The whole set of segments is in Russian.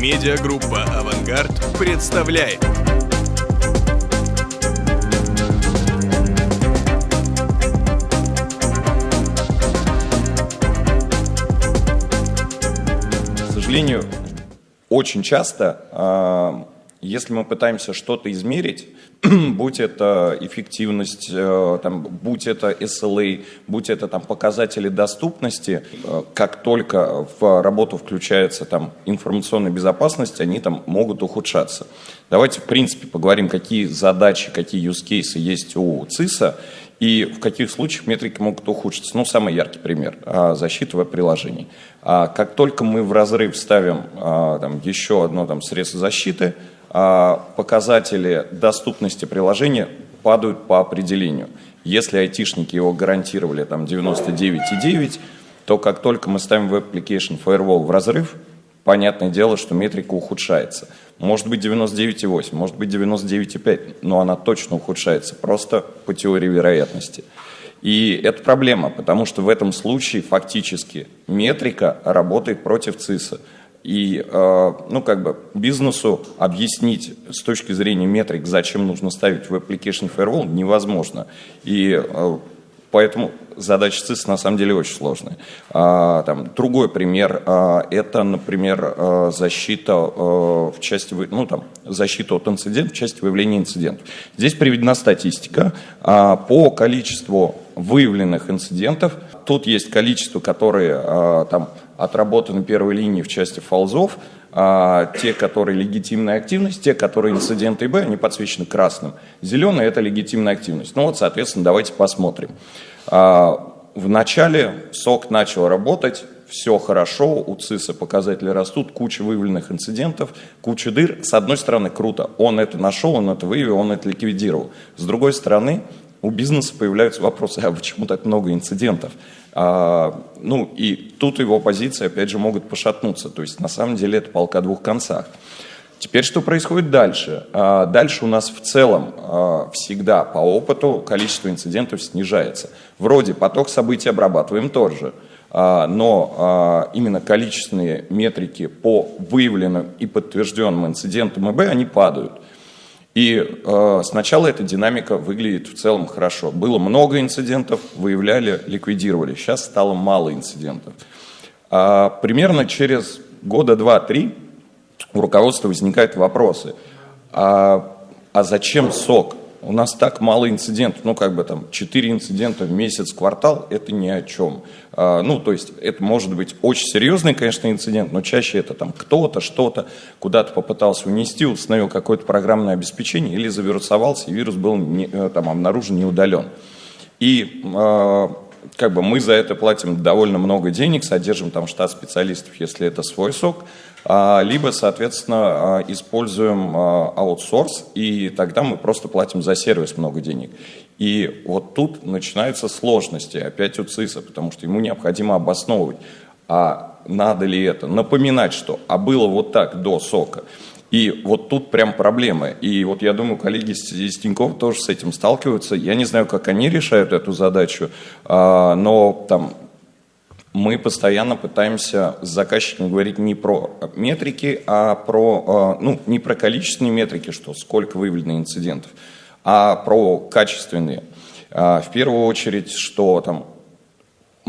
Медиагруппа «Авангард» представляет. К сожалению, очень часто, а, если мы пытаемся что-то измерить, будь это эффективность, э, там, будь это SLA, будь это там, показатели доступности, э, как только в работу включается там, информационная безопасность, они там могут ухудшаться. Давайте, в принципе, поговорим, какие задачи, какие use cases есть у ЦИСа и в каких случаях метрики могут ухудшиться. Ну, самый яркий пример – защита веб-приложений. А как только мы в разрыв ставим а, там, еще одно там, средство защиты – а, показатели доступности приложения падают по определению. Если айтишники его гарантировали там 99,9, то как только мы ставим Web Application Firewall в разрыв, понятное дело, что метрика ухудшается. Может быть 99,8, может быть 99,5, но она точно ухудшается, просто по теории вероятности. И это проблема, потому что в этом случае фактически метрика работает против ЦИСа. И, э, ну, как бы бизнесу объяснить с точки зрения метрик, зачем нужно ставить в Application Firewall, невозможно. И э, поэтому задача ЦИС на самом деле очень сложная. А, там, другой пример а, – это, например, а, защита в части, ну, там, защита от инцидентов в части выявления инцидентов. Здесь приведена статистика по количеству выявленных инцидентов. Тут есть количество, которые там, отработаны первой линии в части фолзов, а, те, которые легитимная активность, те, которые инциденты Б, они подсвечены красным. Зеленый – это легитимная активность. Ну вот, соответственно, давайте посмотрим. А, в начале СОК начал работать, все хорошо, у ЦИСа показатели растут, куча выявленных инцидентов, куча дыр. С одной стороны, круто, он это нашел, он это выявил, он это ликвидировал. С другой стороны, у бизнеса появляются вопросы, а почему так много инцидентов? А, ну и тут его позиции, опять же, могут пошатнуться. То есть на самом деле это полка двух концах. Теперь что происходит дальше? А, дальше у нас в целом а, всегда по опыту количество инцидентов снижается. Вроде поток событий обрабатываем тоже, а, но именно количественные метрики по выявленным и подтвержденным инцидентам ИБ, они падают. И сначала эта динамика выглядит в целом хорошо. Было много инцидентов, выявляли, ликвидировали. Сейчас стало мало инцидентов. Примерно через года два-три у руководства возникают вопросы. А, а зачем сок? У нас так мало инцидентов, ну как бы там 4 инцидента в месяц, квартал, это ни о чем. А, ну то есть это может быть очень серьезный, конечно, инцидент, но чаще это там кто-то, что-то куда-то попытался унести, установил какое-то программное обеспечение или завирусовался, и вирус был не, э, там обнаружен, не удален. И а, как бы мы за это платим довольно много денег, содержим там штат специалистов, если это свой сок, а, либо, соответственно, а, используем а, аутсорс, и тогда мы просто платим за сервис много денег. И вот тут начинаются сложности опять у ЦИСа, потому что ему необходимо обосновывать, а надо ли это, напоминать, что а было вот так до сока. И вот тут прям проблемы. И вот я думаю, коллеги из Тинькофф тоже с этим сталкиваются. Я не знаю, как они решают эту задачу, но там мы постоянно пытаемся с заказчиком говорить не про метрики, а про, ну, не про количественные метрики, что сколько выявлено инцидентов, а про качественные. В первую очередь, что там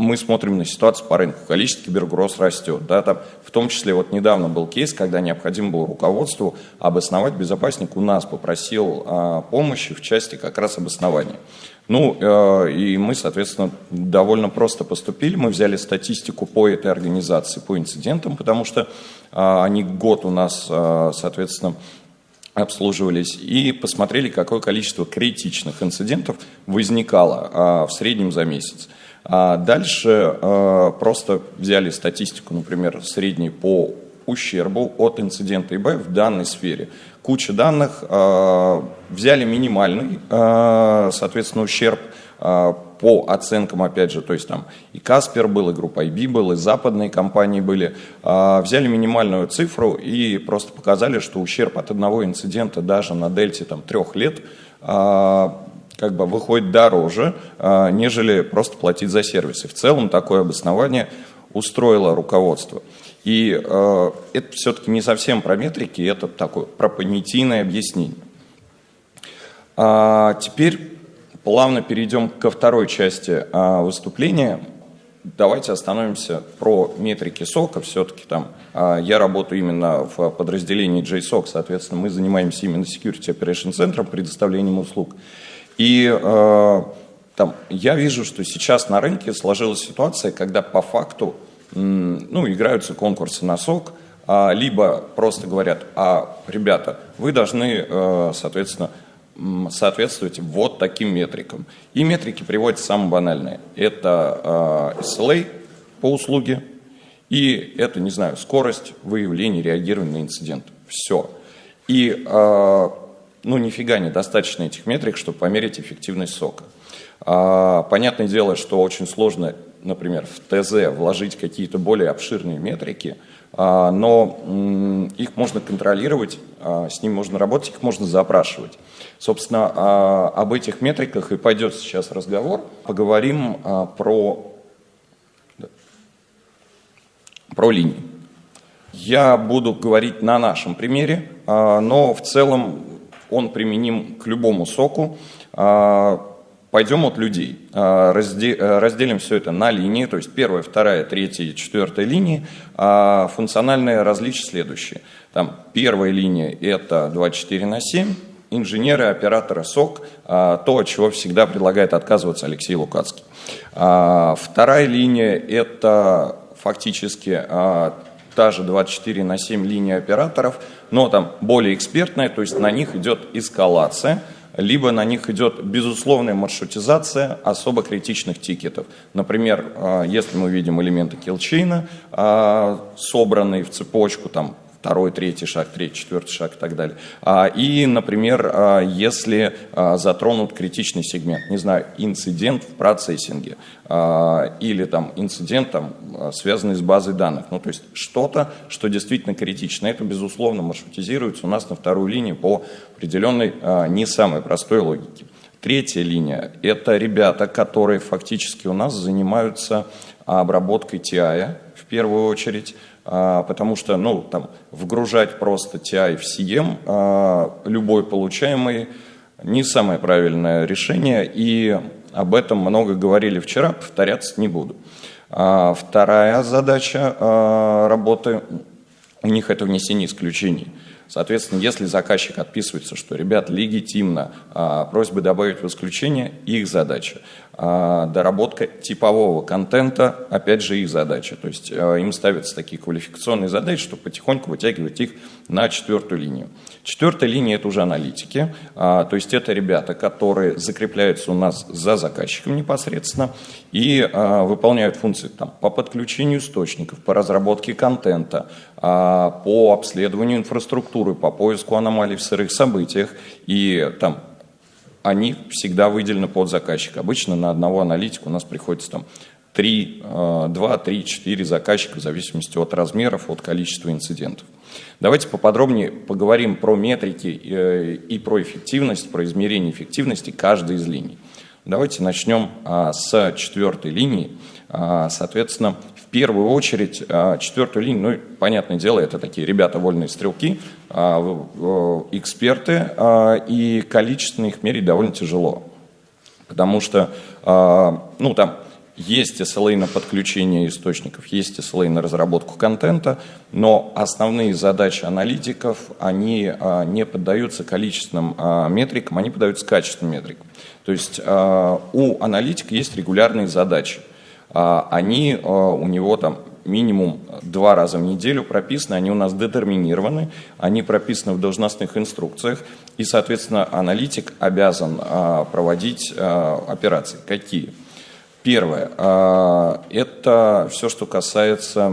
мы смотрим на ситуацию по рынку, количество кибергроз растет. Да, там, в том числе вот недавно был кейс, когда необходимо было руководству обосновать, безопасник у нас попросил а, помощи в части как раз обоснования. Ну, э, и мы, соответственно, довольно просто поступили. Мы взяли статистику по этой организации, по инцидентам, потому что э, они год у нас, э, соответственно, обслуживались, и посмотрели, какое количество критичных инцидентов возникало в среднем за месяц. А дальше э, просто взяли статистику, например, средней по ущербу от инцидента ИБ в данной сфере. Куча данных, э, взяли минимальный, э, соответственно, ущерб по оценкам, опять же, то есть там и Каспер был, и группа IB был, и западные компании были, взяли минимальную цифру и просто показали, что ущерб от одного инцидента даже на дельте там, трех лет как бы выходит дороже, а, нежели просто платить за сервисы. В целом такое обоснование устроило руководство. И э, это все-таки не совсем про метрики, это такое про понятийное объяснение. А теперь плавно перейдем ко второй части а, выступления. Давайте остановимся про метрики сока. Все-таки там а, я работаю именно в подразделении JSOC, соответственно, мы занимаемся именно Security Operation Center, предоставлением услуг. И э, там, я вижу, что сейчас на рынке сложилась ситуация, когда по факту ну, играются конкурсы на сок, а, либо просто говорят, а, ребята, вы должны, э, соответственно, соответствовать вот таким метрикам. И метрики приводятся самые банальные. Это э, SLA по услуге, и это, не знаю, скорость выявления, реагирования на инцидент. Все. И, э, ну, нифига недостаточно этих метрик, чтобы померить эффективность сока. А, понятное дело, что очень сложно, например, в ТЗ вложить какие-то более обширные метрики, а, но их можно контролировать, а, с ними можно работать, их можно запрашивать. Собственно, а, об этих метриках и пойдет сейчас разговор. Поговорим про, про линии. Я буду говорить на нашем примере, но в целом он применим к любому соку. Пойдем от людей. Разделим все это на линии, то есть первая, вторая, третья и четвертая линии. Функциональные различия следующие. Там первая линия – это 24 на 7, инженеры, операторы СОК, а, то, от чего всегда предлагает отказываться Алексей Лукацкий. А, вторая линия – это фактически а, та же 24 на 7 линия операторов, но там более экспертная, то есть на них идет эскалация, либо на них идет безусловная маршрутизация особо критичных тикетов. Например, если мы видим элементы килчейна, собранные в цепочку, там второй, третий шаг, третий, четвертый шаг и так далее. А, и, например, а, если а, затронут критичный сегмент, не знаю, инцидент в процессинге или там инцидент, там, связанный с базой данных, ну то есть что-то, что действительно критично, это, безусловно, маршрутизируется у нас на вторую линию по определенной не самой простой логике. Третья линия – это ребята, которые фактически у нас занимаются обработкой TI в первую очередь, потому что ну, там, вгружать просто TI в CM, а, любой получаемый, не самое правильное решение, и об этом много говорили вчера, повторяться не буду. А, вторая задача работы у них это внесение исключений. Соответственно, если заказчик отписывается, что, ребят, легитимно, просьбы добавить в исключение, их задача. А, доработка типового контента, опять же, их задача. То есть а, им ставятся такие квалификационные задачи, чтобы потихоньку вытягивать их на четвертую линию. Четвертая линия – это уже аналитики, а, то есть это ребята, которые закрепляются у нас за заказчиком непосредственно и выполняют функции там, по подключению источников, по разработке контента, по обследованию инфраструктуры, по поиску аномалий в сырых событиях и там они всегда выделены под заказчика. Обычно на одного аналитика у нас приходится там 3, 2, 3, 4 заказчика в зависимости от размеров, от количества инцидентов. Давайте поподробнее поговорим про метрики э, и про эффективность, про измерение эффективности каждой из линий. Давайте начнем а, с четвертой линии. А, соответственно, первую очередь а, четвертую линию, ну, понятное дело, это такие ребята вольные стрелки, а, эксперты, а, и количественно их мерить довольно тяжело. Потому что, ну, там есть SLA на подключение источников, есть SLA на разработку контента, но основные задачи аналитиков, они не поддаются количественным метрикам, они поддаются качественным метрикам. То есть у аналитика есть регулярные задачи. А, они а, у него там минимум два раза в неделю прописаны, они у нас детерминированы, они прописаны в должностных инструкциях, и, соответственно, аналитик обязан а, проводить операции. Какие? Первое, это все, что касается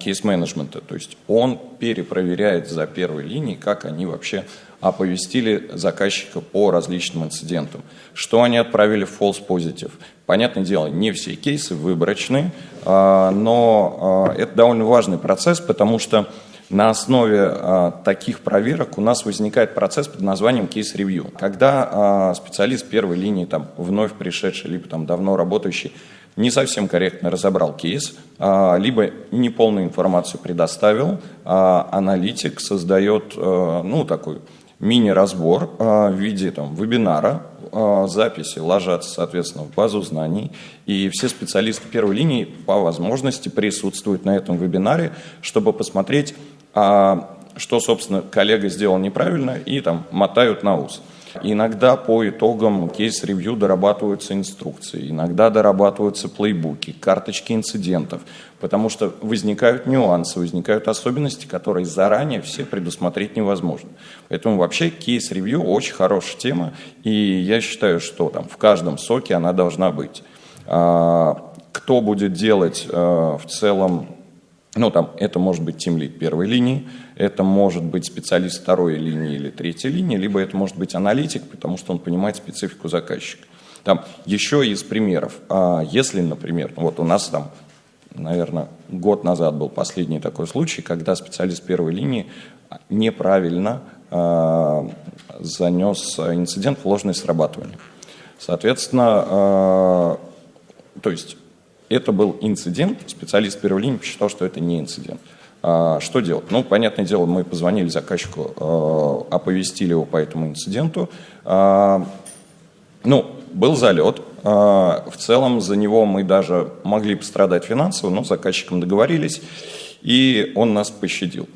кейс-менеджмента, то есть он перепроверяет за первой линией, как они вообще оповестили заказчика по различным инцидентам, что они отправили в false positive. Понятное дело, не все кейсы выборочны, а, но а, это довольно важный процесс, потому что на основе а, таких проверок у нас возникает процесс под названием кейс-ревью. Когда специалист первой линии, там, вновь пришедший, либо там, давно работающий, не совсем корректно разобрал кейс, либо неполную информацию предоставил, аналитик создает ну, такой мини-разбор а, в виде там, вебинара, записи ложатся, соответственно, в базу знаний, и все специалисты первой линии по возможности присутствуют на этом вебинаре, чтобы посмотреть, что, собственно, коллега сделал неправильно, и там мотают на ус. Иногда по итогам кейс-ревью дорабатываются инструкции, иногда дорабатываются плейбуки, карточки инцидентов, потому что возникают нюансы, возникают особенности, которые заранее все предусмотреть невозможно. Поэтому вообще кейс-ревью очень хорошая тема, и я считаю, что там в каждом соке она должна быть. А, кто будет делать а, в целом ну, там, это может быть тимлид первой линии, это может быть специалист второй линии или третьей линии, либо это может быть аналитик, потому что он понимает специфику заказчика. Там еще из примеров. А если, например, вот у нас там, наверное, год назад был последний такой случай, когда специалист первой линии неправильно э, занес инцидент в ложное срабатывание. Соответственно, э, то есть это был инцидент, специалист первой линии посчитал, что это не инцидент. А, что делать? Ну, понятное дело, мы позвонили заказчику, э, оповестили его по этому инциденту. А, ну, был залет. А, в целом за него мы даже могли пострадать финансово, но с заказчиком договорились, и он нас пощадил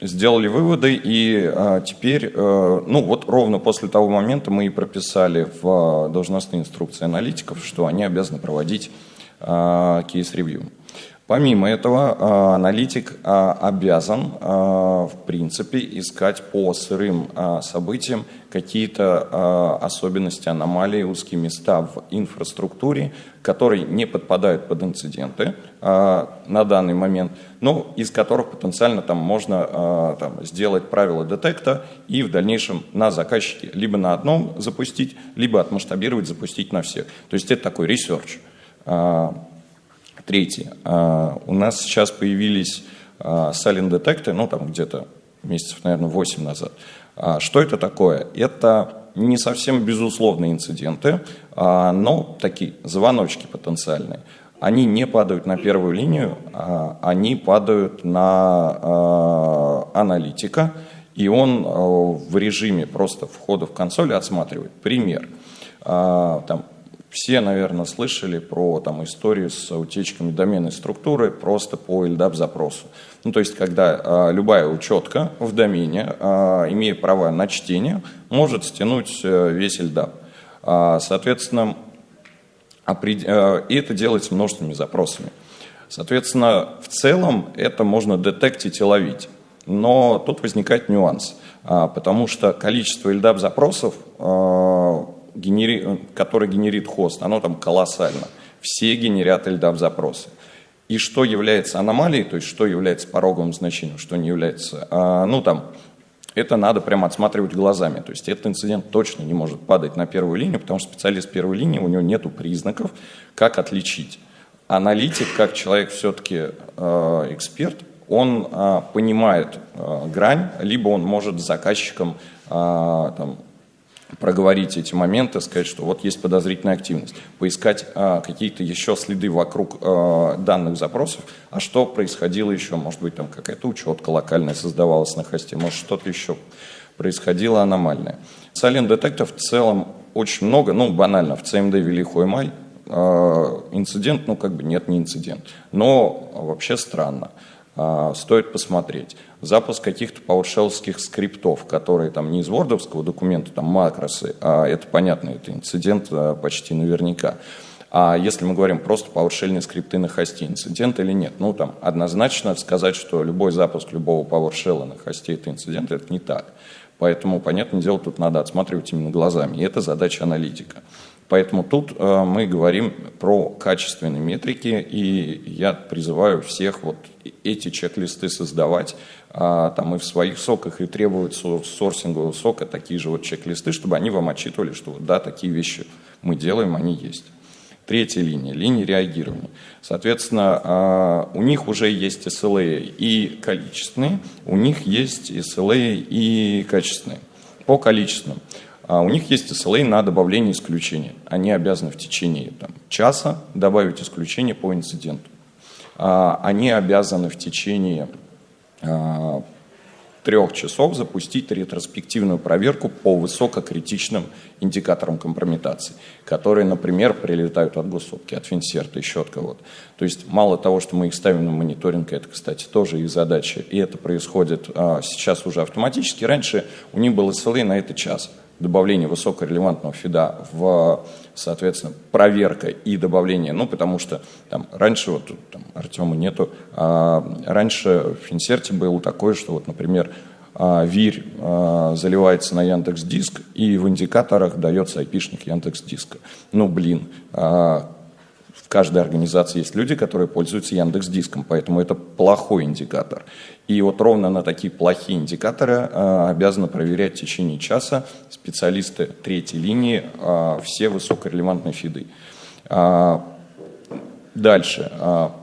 сделали выводы, и а, теперь, а, ну вот ровно после того момента мы и прописали в а, должностные инструкции аналитиков, что они обязаны проводить а, case review. Помимо этого, а, аналитик а, обязан, а, в принципе, искать по сырым событиям какие-то особенности, аномалии, узкие места в инфраструктуре, которые не подпадают под инциденты на данный момент, но из которых потенциально там можно там, сделать правила детекта и в дальнейшем на заказчике либо на одном запустить, либо отмасштабировать, запустить на всех. То есть это такой research. Третье. А, у нас сейчас появились silent детекты, ну там где-то месяцев, наверное, 8 назад. А, что это такое? Это не совсем безусловные инциденты, а, но такие звоночки потенциальные. Они не падают на первую линию, они падают на аналитика, и он в режиме просто входа в консоль отсматривает. Пример. Там все, наверное, слышали про там, историю с утечками доменной структуры просто по LDAP-запросу. Ну, то есть, когда э, любая учетка в домене, э, имея права на чтение, может стянуть э, весь LDAP. Э, соответственно, опред... э, и это делается множественными запросами. Соответственно, в целом это можно детектить и ловить. Но тут возникает нюанс, потому что количество LDAP-запросов э, генери... который генерит хост, оно там колоссально. Все генерят LDAP запросы. И что является аномалией, то есть что является пороговым значением, что не является, а, ну там, это надо прямо отсматривать глазами. То есть этот инцидент точно не может падать на первую линию, потому что специалист первой линии, у него нет признаков, как отличить. Аналитик, как человек все-таки э, эксперт, он э, понимает э, грань, либо он может с заказчиком э, там, проговорить эти моменты, сказать, что вот есть подозрительная активность, поискать а, какие-то еще следы вокруг а, данных запросов, а что происходило еще, может быть, там какая-то учетка локальная создавалась на хосте, может что-то еще происходило аномальное. Silent детектов в целом очень много, ну банально, в CMD ввели Хоймай, а, инцидент, ну как бы нет, не инцидент, но вообще странно. А, стоит посмотреть. Запуск каких-то PowerShell скриптов, которые там не из вордовского документа, там макросы, а это понятно, это инцидент а, почти наверняка. А если мы говорим просто PowerShell скрипты на хосте, инцидент или нет? Ну, там однозначно сказать, что любой запуск любого PowerShell на хосте это инцидент, это не так. Поэтому, понятное дело, тут надо отсматривать именно глазами. И это задача аналитика. Поэтому тут э, мы говорим про качественные метрики, и я призываю всех вот эти чек-листы создавать а, там и в своих соках, и требовать сорсингового сока такие же вот чек-листы, чтобы они вам отчитывали, что да, такие вещи мы делаем, они есть. Третья линия, линия реагирования. Соответственно, а, у них уже есть SLA и количественные, у них есть SLA и качественные. По количественным. А у них есть SLA на добавление исключения. Они обязаны в течение там, часа добавить исключение по инциденту. А, они обязаны в течение трех часов запустить ретроспективную проверку по высококритичным индикаторам компрометации, которые, например, прилетают от госсопки, от Финсерта, еще от кого-то. То есть мало того, что мы их ставим на мониторинг, это, кстати, тоже их задача, и это происходит а, сейчас уже автоматически. Раньше у них был SLA на это час добавление высокорелевантного фида в, соответственно, проверка и добавление, ну, потому что там раньше, вот там Артема нету, а, раньше в Финсерте было такое, что вот, например, а, ВИРь а, заливается на Яндекс Диск и в индикаторах дается айпишник Яндекс Диска. Ну, блин, а, в каждой организации есть люди, которые пользуются Яндекс Диском, поэтому это плохой индикатор. И вот ровно на такие плохие индикаторы э, обязаны проверять в течение часа специалисты третьей линии э, все высокорелевантные фиды. Э, дальше.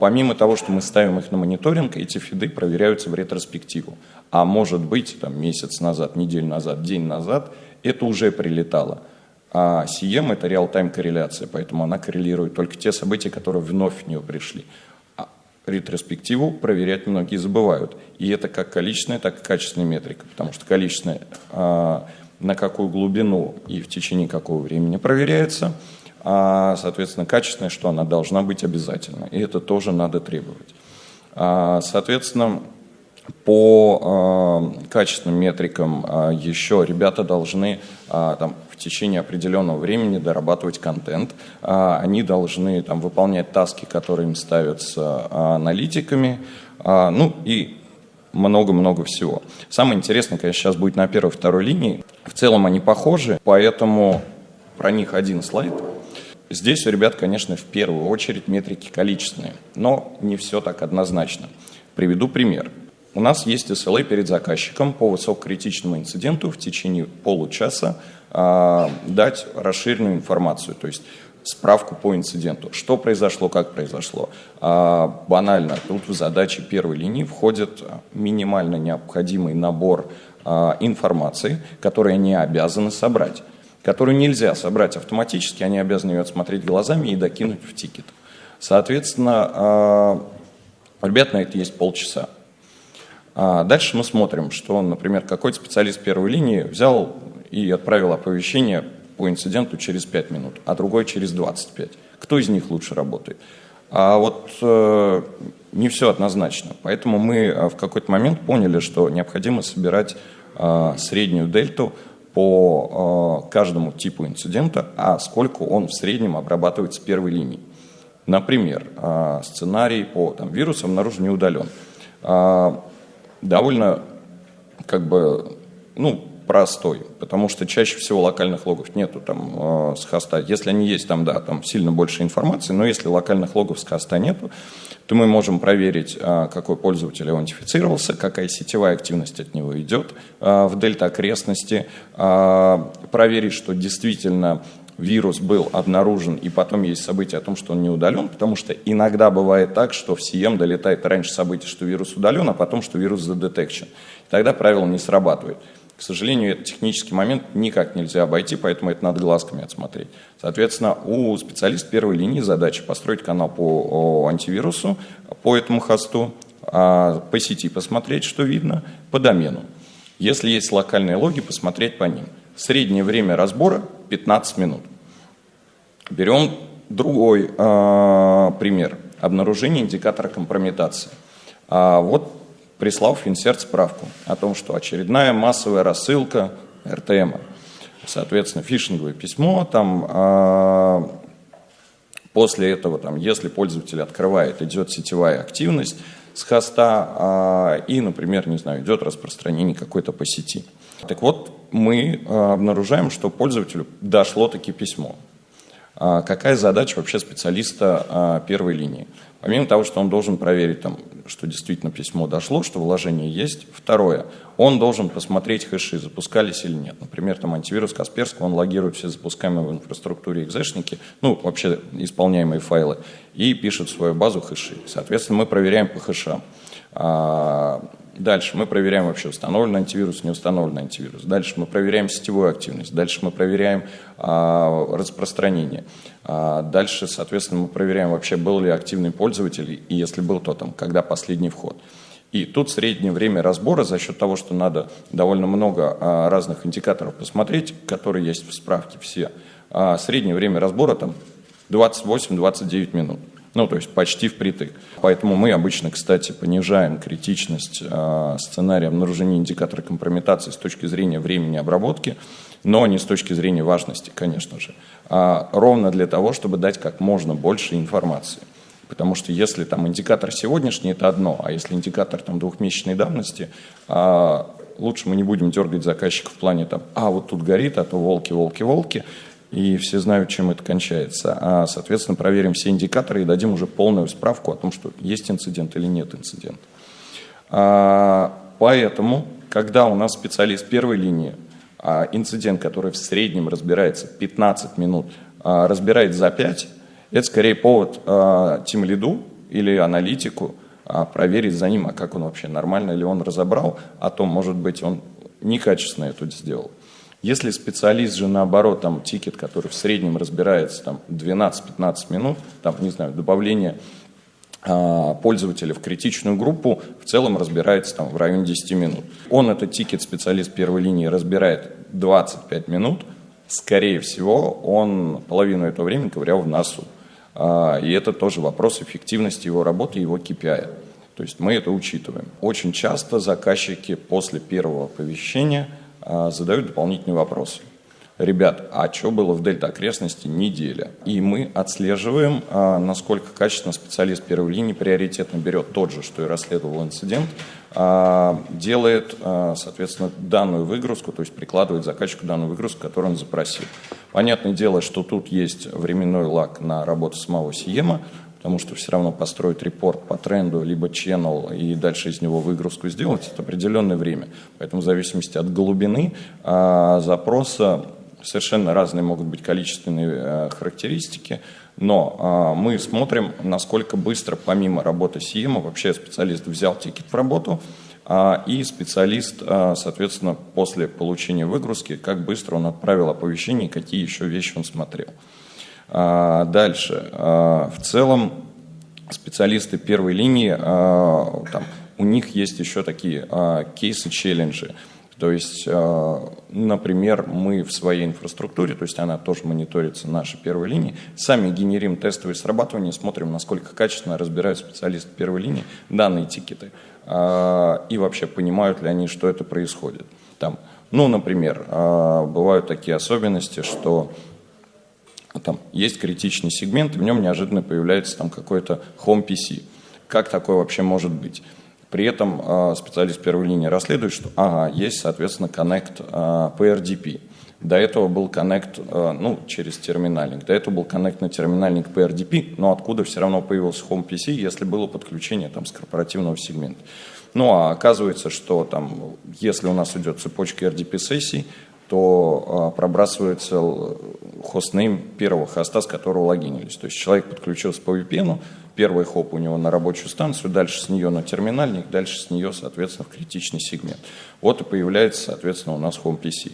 Помимо того, что мы ставим их на мониторинг, эти фиды проверяются в ретроспективу. А может быть, там, месяц назад, неделю назад, день назад, это уже прилетало. А CM – это реал-тайм корреляция, поэтому она коррелирует только те события, которые вновь в нее пришли. А ретроспективу проверять многие забывают. И это как количественная, так и качественная метрика, потому что количественная а, на какую глубину и в течение какого времени проверяется, а, соответственно, качественная, что она должна быть обязательно. И это тоже надо требовать. А, соответственно, по э, качественным метрикам э, еще ребята должны э, там, в течение определенного времени дорабатывать контент. Э, они должны там, выполнять таски, которые им ставятся э, аналитиками. Э, ну и много-много всего. Самое интересное, конечно, сейчас будет на первой второй линии. В целом они похожи, поэтому про них один слайд. Здесь у ребят, конечно, в первую очередь метрики количественные, но не все так однозначно. Приведу пример. У нас есть SLA перед заказчиком по высококритичному инциденту в течение получаса э, дать расширенную информацию, то есть справку по инциденту, что произошло, как произошло. Э, банально, тут в задачи первой линии входит минимально необходимый набор э, информации, который они обязаны собрать, которую нельзя собрать автоматически, они обязаны ее отсмотреть глазами и докинуть в тикет. Соответственно, э, ребят на это есть полчаса. А дальше мы смотрим, что, например, какой-то специалист первой линии взял и отправил оповещение по инциденту через 5 минут, а другой через 25. Кто из них лучше работает? А вот э, не все однозначно. Поэтому мы э, в какой-то момент поняли, что необходимо собирать э, среднюю дельту по э, каждому типу инцидента, а сколько он в среднем обрабатывает с первой линии. Например, э, сценарий по там, вирусам обнаружен не удален. Э, довольно как бы, ну, простой, потому что чаще всего локальных логов нету там э, с хоста. Если они есть, там, да, там сильно больше информации, но если локальных логов с хоста нету, то мы можем проверить, э, какой пользователь аутентифицировался, какая сетевая активность от него идет э, в дельта окрестности, э, проверить, что действительно вирус был обнаружен, и потом есть событие о том, что он не удален, потому что иногда бывает так, что в CM долетает раньше событие, что вирус удален, а потом, что вирус задетекчен. Тогда правило не срабатывает. К сожалению, этот технический момент никак нельзя обойти, поэтому это надо глазками отсмотреть. Соответственно, у специалиста первой линии задача построить канал по антивирусу, по этому хосту, а, по сети посмотреть, что видно, по домену. Если есть локальные логи, посмотреть по ним. Среднее время разбора 15 минут. Берем другой э, пример. Обнаружение индикатора компрометации. А вот прислал Финсерт справку о том, что очередная массовая рассылка РТМ, соответственно, фишинговое письмо, там э, после этого, там, если пользователь открывает, идет сетевая активность с хоста э, и, например, не знаю, идет распространение какой-то по сети. Так вот, мы э, обнаружаем, что пользователю дошло таки письмо. А какая задача вообще специалиста а, первой линии? Помимо того, что он должен проверить, там, что действительно письмо дошло, что вложение есть. Второе, он должен посмотреть хэши, запускались или нет. Например, там антивирус Касперского, он логирует все запускаемые в инфраструктуре экзешники, ну, вообще исполняемые файлы, и пишет в свою базу хэши. Соответственно, мы проверяем по хэшам. Дальше мы проверяем вообще установлен антивирус, не установлен антивирус. Дальше мы проверяем сетевую активность. Дальше мы проверяем а, распространение. А, дальше, соответственно, мы проверяем вообще был ли активный пользователь и если был, то там, когда последний вход. И тут среднее время разбора за счет того, что надо довольно много а, разных индикаторов посмотреть, которые есть в справке все. А, среднее время разбора там 28-29 минут. Ну, то есть почти впритык. Поэтому мы обычно, кстати, понижаем критичность э, сценария обнаружения индикатора компрометации с точки зрения времени обработки, но не с точки зрения важности, конечно же, а ровно для того, чтобы дать как можно больше информации. Потому что если там индикатор сегодняшний, это одно, а если индикатор там двухмесячной давности, а, лучше мы не будем дергать заказчика в плане там, а вот тут горит, а то волки, волки, волки, и все знают, чем это кончается. А, соответственно, проверим все индикаторы и дадим уже полную справку о том, что есть инцидент или нет инцидента. А, поэтому, когда у нас специалист первой линии, а, инцидент, который в среднем разбирается 15 минут, а, разбирает за 5, это скорее повод а, лиду или аналитику а, проверить за ним, а как он вообще, нормально ли он разобрал, а то, может быть, он некачественно это сделал. Если специалист же наоборот, там тикет, который в среднем разбирается там 12-15 минут, там, не знаю, добавление а, пользователя в критичную группу в целом разбирается там в районе 10 минут. Он этот тикет, специалист первой линии, разбирает 25 минут, скорее всего, он половину этого времени ковырял в носу. А, и это тоже вопрос эффективности его работы, его KPI. То есть мы это учитываем. Очень часто заказчики после первого оповещения – задают дополнительные вопросы. Ребят, а что было в дельта окрестности неделя? И мы отслеживаем, а, насколько качественно специалист первой линии приоритетно берет тот же, что и расследовал инцидент, а, делает, соответственно, данную выгрузку, то есть прикладывает заказчику данную выгрузку, которую он запросил. Понятное дело, что тут есть временной лак на работу самого Сиема, потому что все равно построить репорт по тренду, либо channel и дальше из него выгрузку сделать, это определенное время. Поэтому в зависимости от глубины а, запроса совершенно разные могут быть количественные а, характеристики, но а, мы смотрим, насколько быстро, помимо работы CM, вообще специалист взял тикет в работу, а, и специалист, а, соответственно, после получения выгрузки, как быстро он отправил оповещение, какие еще вещи он смотрел. А, дальше. А, в целом специалисты первой линии, а, там, у них есть еще такие кейсы-челленджи. То есть, например, мы в своей инфраструктуре, то есть она тоже мониторится нашей первой линии, сами генерим тестовые срабатывания, смотрим, насколько качественно разбирают специалисты первой линии данные тикеты и вообще понимают ли они, что это происходит. Там, ну, например, бывают такие особенности, что там есть критичный сегмент, и в нем неожиданно появляется там какой-то Home PC. Как такое вообще может быть? При этом э, специалист первой линии расследует, что ага, есть, соответственно, коннект э, PRDP. До этого был коннект, ну, через терминальник. До этого был коннект на терминальник PRDP, но откуда все равно появился Home PC, если было подключение там с корпоративного сегмента. Ну, а оказывается, что там, если у нас идет цепочка RDP-сессий, то а, пробрасывается хостнейм первого хоста, с которого логинились. То есть человек подключился по VPN, первый хоп у него на рабочую станцию, дальше с нее на терминальник, дальше с нее, соответственно, в критичный сегмент. Вот и появляется, соответственно, у нас Home PC.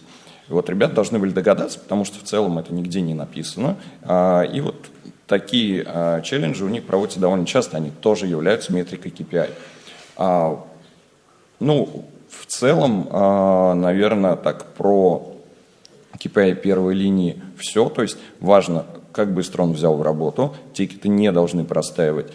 И вот ребята должны были догадаться, потому что в целом это нигде не написано. А, и вот такие а, челленджи у них проводятся довольно часто, они тоже являются метрикой KPI. Ну, в целом, а, наверное, так про KPI первой линии все. То есть важно, как быстро он взял в работу, тикеты не должны простаивать,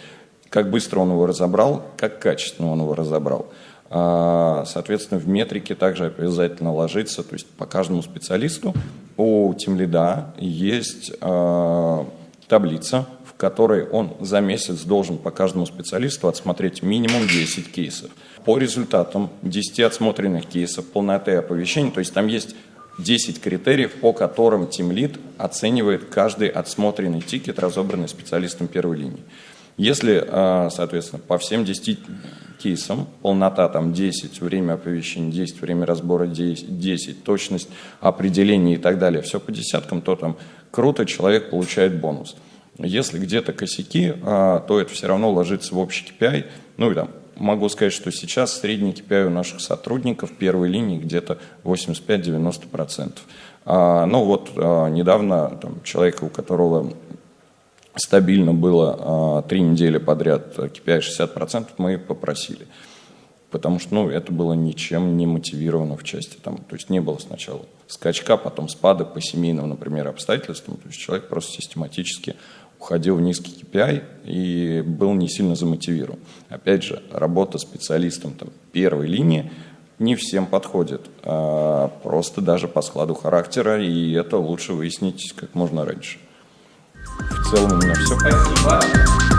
как быстро он его разобрал, как качественно он его разобрал. А, соответственно, в метрике также обязательно ложится, то есть по каждому специалисту у тимлида есть а, таблица, в которой он за месяц должен по каждому специалисту отсмотреть минимум 10 кейсов по результатам 10 отсмотренных кейсов, полноты оповещений, то есть там есть 10 критериев, по которым Lead оценивает каждый отсмотренный тикет, разобранный специалистом первой линии. Если, а, соответственно, по всем 10 кейсам, полнота там 10, время оповещения 10, время разбора 10, 10 точность определения и так далее, все по десяткам, то там круто, человек получает бонус. Если где-то косяки, а, то это все равно ложится в общий KPI, ну и там могу сказать, что сейчас средний KPI у наших сотрудников первой линии где-то 85-90%. А, ну вот а, недавно там, человека, у которого стабильно было три недели подряд KPI 60%, мы попросили. Потому что ну, это было ничем не мотивировано в части. Там, то есть не было сначала скачка, потом спада по семейным, например, обстоятельствам. То есть человек просто систематически уходил в низкий KPI и был не сильно замотивирован. Опять же, работа специалистом там, первой линии не всем подходит, а просто даже по складу характера, и это лучше выяснить как можно раньше. В целом у меня все. Спасибо.